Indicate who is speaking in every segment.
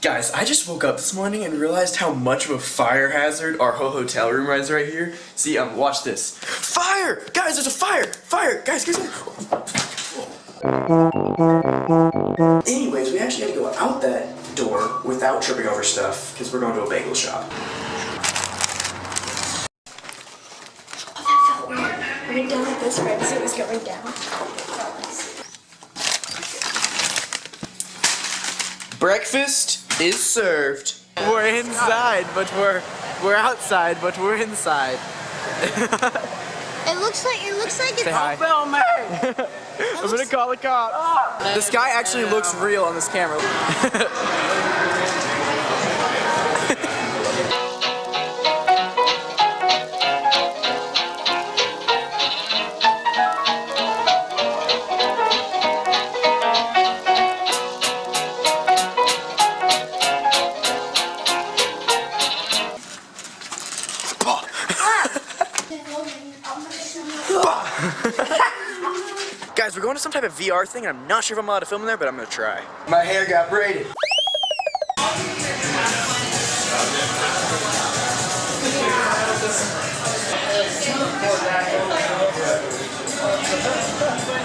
Speaker 1: Guys, I just woke up this morning and realized how much of a fire hazard our whole hotel room is right here. See, um, watch this. Fire! Guys, there's a fire! Fire! Guys, guys, guys. Anyways, we actually had to go out that door without tripping over stuff because we're going to a bagel shop.
Speaker 2: Oh, that felt weird. Went down like this going down.
Speaker 1: Breakfast is served.
Speaker 3: We're inside, but we're we're outside, but we're inside.
Speaker 2: It looks like it looks like it's
Speaker 3: Say hi.
Speaker 1: Film me!
Speaker 3: I'm gonna call the cops. Oh. This guy actually looks real on this camera.
Speaker 1: Guys, we're going to some type of VR thing, and I'm not sure if I'm allowed to film in there, but I'm gonna try. My hair got braided.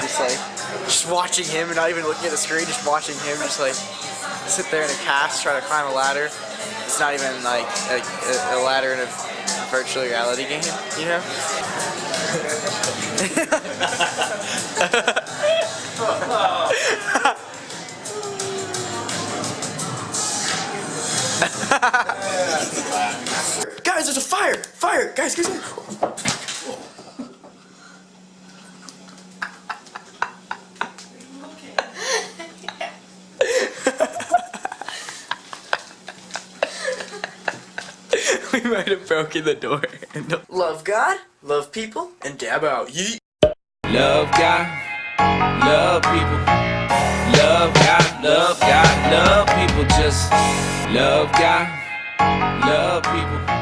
Speaker 3: Just like just watching him and not even looking at the screen, just watching him just like sit there in a cast, try to climb a ladder. It's not even like a, a, ladder in a virtual reality game, you know?
Speaker 1: Guys, there's a fire! Fire! Guys, guys, guys.
Speaker 3: we might have broken the door.
Speaker 1: Love God, love people, and dab out. Yeet.
Speaker 4: Love God, love people. Love God, love God, love people. Just love God, love people. Love